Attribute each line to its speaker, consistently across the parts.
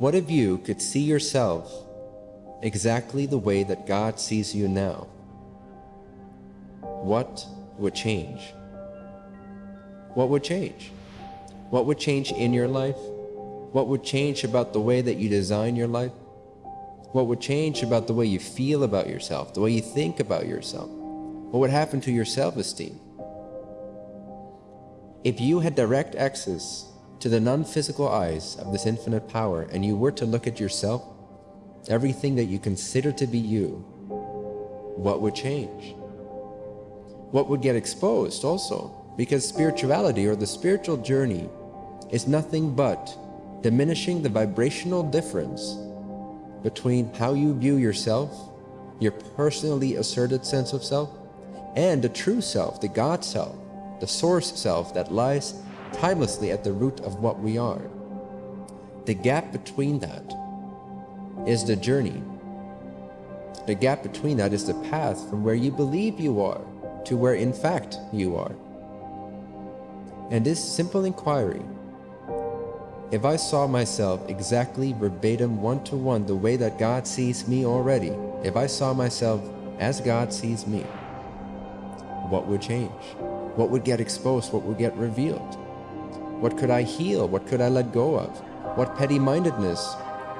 Speaker 1: What if you could see yourself exactly the way that God sees you now? What would change? What would change? What would change in your life? What would change about the way that you design your life? What would change about the way you feel about yourself, the way you think about yourself? What would happen to your self-esteem? If you had direct access to the non-physical eyes of this infinite power and you were to look at yourself, everything that you consider to be you, what would change? What would get exposed also? Because spirituality or the spiritual journey is nothing but diminishing the vibrational difference between how you view yourself, your personally asserted sense of self, and the true self, the God self, the source self that lies timelessly at the root of what we are. The gap between that is the journey. The gap between that is the path from where you believe you are to where in fact you are. And this simple inquiry, if I saw myself exactly verbatim one-to-one -one, the way that God sees me already, if I saw myself as God sees me, what would change? What would get exposed? What would get revealed? What could I heal? What could I let go of? What petty-mindedness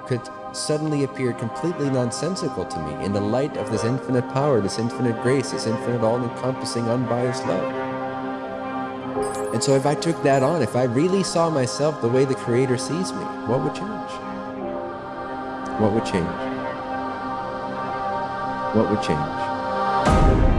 Speaker 1: could suddenly appear completely nonsensical to me in the light of this infinite power, this infinite grace, this infinite all-encompassing unbiased love? And so if I took that on, if I really saw myself the way the Creator sees me, what would change? What would change? What would change?